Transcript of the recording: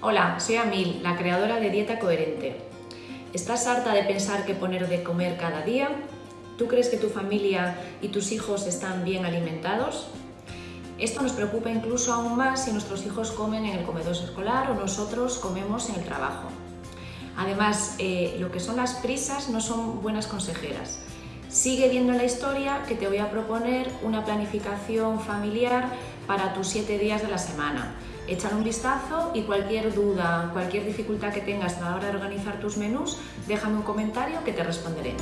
Hola, soy Amil, la creadora de Dieta Coherente. ¿Estás harta de pensar qué poner de comer cada día? ¿Tú crees que tu familia y tus hijos están bien alimentados? Esto nos preocupa incluso aún más si nuestros hijos comen en el comedor escolar o nosotros comemos en el trabajo. Además, eh, lo que son las prisas no son buenas consejeras. Sigue viendo la historia que te voy a proponer una planificación familiar para tus siete días de la semana. Échale un vistazo y cualquier duda, cualquier dificultad que tengas a la hora de organizar tus menús, déjame un comentario que te responderé.